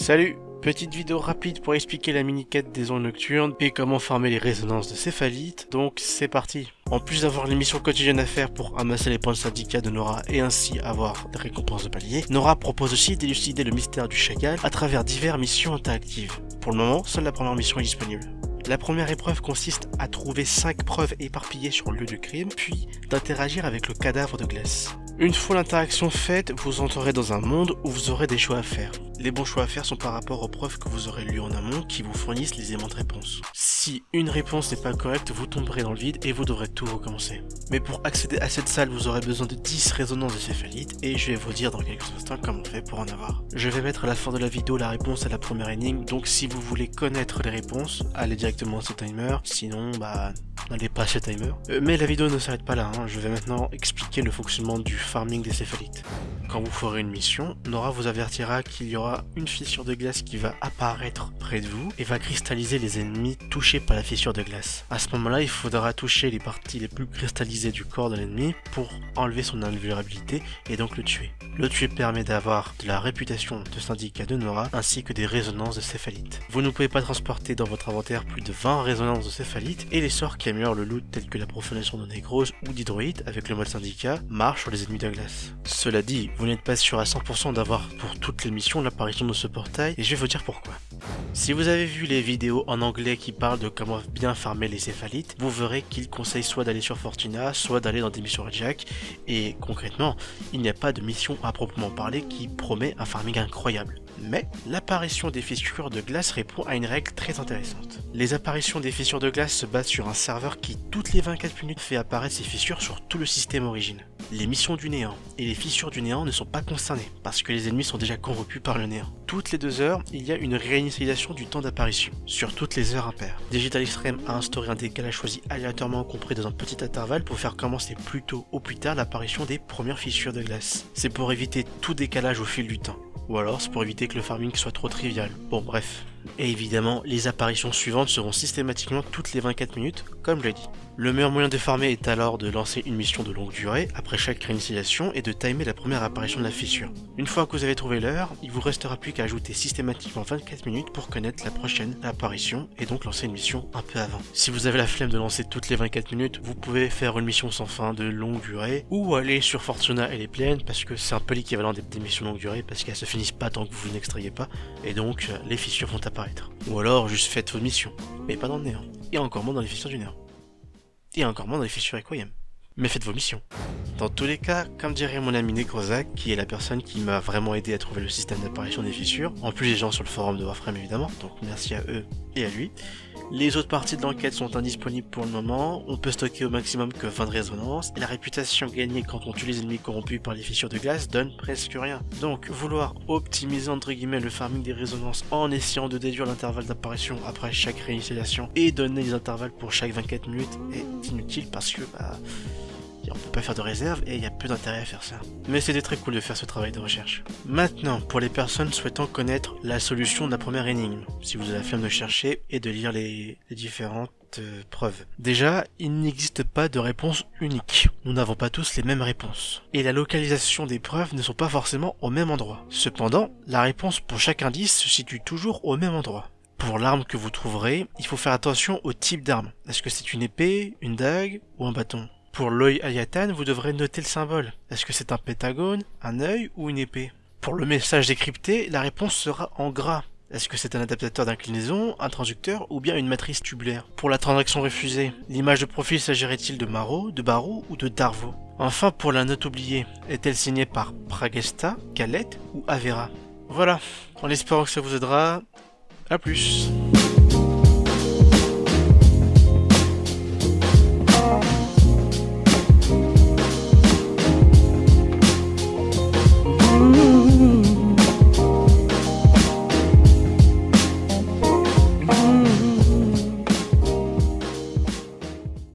Salut Petite vidéo rapide pour expliquer la mini-quête des ondes nocturnes et comment farmer les résonances de céphalite, donc c'est parti En plus d'avoir les missions quotidiennes à faire pour amasser les points de syndicat de Nora et ainsi avoir des récompenses de palier, Nora propose aussi d'élucider le mystère du chacal à travers diverses missions interactives. Pour le moment, seule la première mission est disponible. La première épreuve consiste à trouver 5 preuves éparpillées sur le lieu du crime, puis d'interagir avec le cadavre de glace. Une fois l'interaction faite, vous entrerez dans un monde où vous aurez des choix à faire. Les bons choix à faire sont par rapport aux preuves que vous aurez lues en amont qui vous fournissent les aimants de réponse. Si une réponse n'est pas correcte, vous tomberez dans le vide et vous devrez tout recommencer. Mais pour accéder à cette salle, vous aurez besoin de 10 résonances de céphalite et je vais vous dire dans quelques instants comment on fait pour en avoir. Je vais mettre à la fin de la vidéo la réponse à la première énigme, donc si vous voulez connaître les réponses, allez directement à ce timer, sinon bah n'allez pas à ce timer. Euh, mais la vidéo ne s'arrête pas là, hein. je vais maintenant expliquer le fonctionnement du farming des céphalites. Quand vous ferez une mission, Nora vous avertira qu'il y aura une fissure de glace qui va apparaître près de vous et va cristalliser les ennemis touchés par la fissure de glace. À ce moment-là, il faudra toucher les parties les plus cristallisées du corps de l'ennemi pour enlever son invulnérabilité et donc le tuer. Le tuer permet d'avoir de la réputation de syndicat de Nora ainsi que des résonances de céphalite. Vous ne pouvez pas transporter dans votre inventaire plus de 20 résonances de céphalite et les sorts qui améliorent le loot tels que la profanation de négrose ou d'hydroïde avec le mode syndicat marchent sur les ennemis de glace. Cela dit, vous n'êtes pas sûr à 100% d'avoir pour toutes les missions l'apparition de ce portail et je vais vous dire pourquoi. Si vous avez vu les vidéos en anglais qui parlent de comment bien farmer les céphalites, vous verrez qu'il conseille soit d'aller sur Fortuna, soit d'aller dans des missions Jack, et concrètement, il n'y a pas de mission à proprement parler qui promet un farming incroyable. Mais l'apparition des fissures de glace répond à une règle très intéressante. Les apparitions des fissures de glace se basent sur un serveur qui toutes les 24 minutes fait apparaître ces fissures sur tout le système origine. Les missions du néant et les fissures du néant ne sont pas concernées parce que les ennemis sont déjà corrompus par le néant. Toutes les deux heures, il y a une réinitialisation du temps d'apparition sur toutes les heures impaires. Digital Extreme a instauré un décalage choisi aléatoirement compris dans un petit intervalle pour faire commencer plus tôt ou plus tard l'apparition des premières fissures de glace. C'est pour éviter tout décalage au fil du temps ou alors c'est pour éviter que le farming soit trop trivial. Bon bref. Et évidemment, les apparitions suivantes seront systématiquement toutes les 24 minutes, comme je l'ai dit. Le meilleur moyen de farmer est alors de lancer une mission de longue durée après chaque réinitialisation et de timer la première apparition de la fissure. Une fois que vous avez trouvé l'heure, il vous restera plus qu'à ajouter systématiquement 24 minutes pour connaître la prochaine apparition et donc lancer une mission un peu avant. Si vous avez la flemme de lancer toutes les 24 minutes, vous pouvez faire une mission sans fin de longue durée ou aller sur Fortuna et les plaines parce que c'est un peu l'équivalent des, missions longue durée parce qu'elles se finissent pas tant que vous n'extrayez pas et donc les fissures vont Ou alors juste faites vos missions, mais pas dans le néant. Et encore moins dans les fissures du néant et encore moins dans les fissures Requiem. Mais faites vos missions. Dans tous les cas, comme dirait mon ami Necrozac, qui est la personne qui m'a vraiment aidé à trouver le système d'apparition des fissures, en plus les gens sur le forum de Warframe évidemment, donc merci à eux et à lui, les autres parties de l'enquête sont indisponibles pour le moment, on peut stocker au maximum que 20 de résonance, et la réputation gagnée quand on tue les ennemis corrompus par les fissures de glace donne presque rien. Donc vouloir optimiser entre guillemets le farming des résonances en essayant de déduire l'intervalle d'apparition après chaque réinitialisation et donner des intervalles pour chaque 24 minutes est inutile parce que bah on peut pas faire de réserve et il y a peu d'intérêt à faire ça. Mais c'était très cool de faire ce travail de recherche. Maintenant, pour les personnes souhaitant connaître la solution de la première énigme, si vous avez la de chercher et de lire les, différentes euh, preuves. Déjà, il n'existe pas de réponse unique. Nous n'avons pas tous les mêmes réponses. Et la localisation des preuves ne sont pas forcément au même endroit. Cependant, la réponse pour chaque indice se situe toujours au même endroit. Pour l'arme que vous trouverez, il faut faire attention au type d'arme. Est-ce que c'est une épée, une dague ou un bâton? Pour l'œil Ayatan, vous devrez noter le symbole. Est-ce que c'est un pentagone, un œil ou une épée? Pour le message décrypté, la réponse sera en gras. Est-ce que c'est un adaptateur d'inclinaison, un transducteur ou bien une matrice tubulaire? Pour la transaction refusée, l'image de profil s'agirait-il de Maro, de Barou ou de Darvo Enfin, pour la note oubliée, est-elle signée par Pragesta, Calette ou Avera? Voilà, en espérant que ça vous aidera, à plus